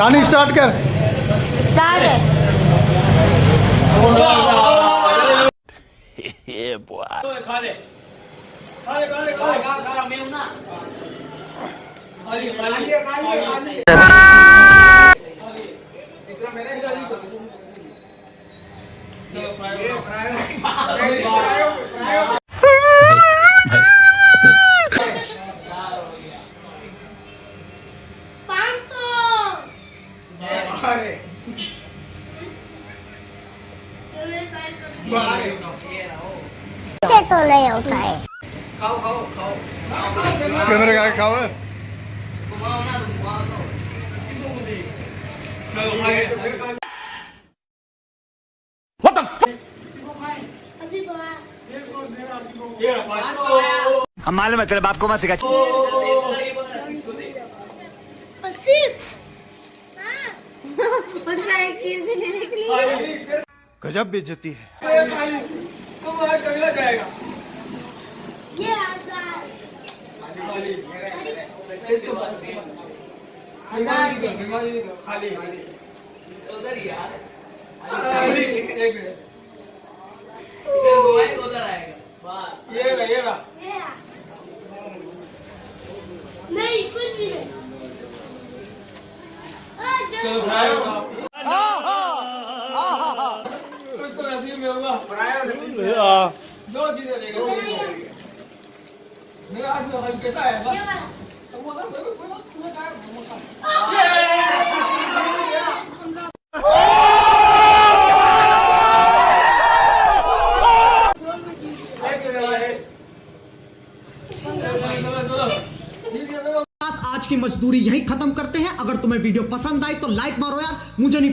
شانی start کر۔ Start تو نہیں ہوتا ہے کیمرے کا کھاو ہے ہم معلوم ہے تیرے باپ کو مت سکھا اس کا ایک چیز بھی لینے کے لیے۔ گجب بیجتی ہے۔ یہ آزاد نہیں کچھ بھی نہیں آ، جلدی۔ دو چیزیں لے گا میرا میں کیسا ہے یہ والا۔ آج کی مزدوری یہیں ختم کرتے ہیں۔ اگر تمہیں ویڈیو پسند آئی تو لائک مارو یار، مجھے نہیں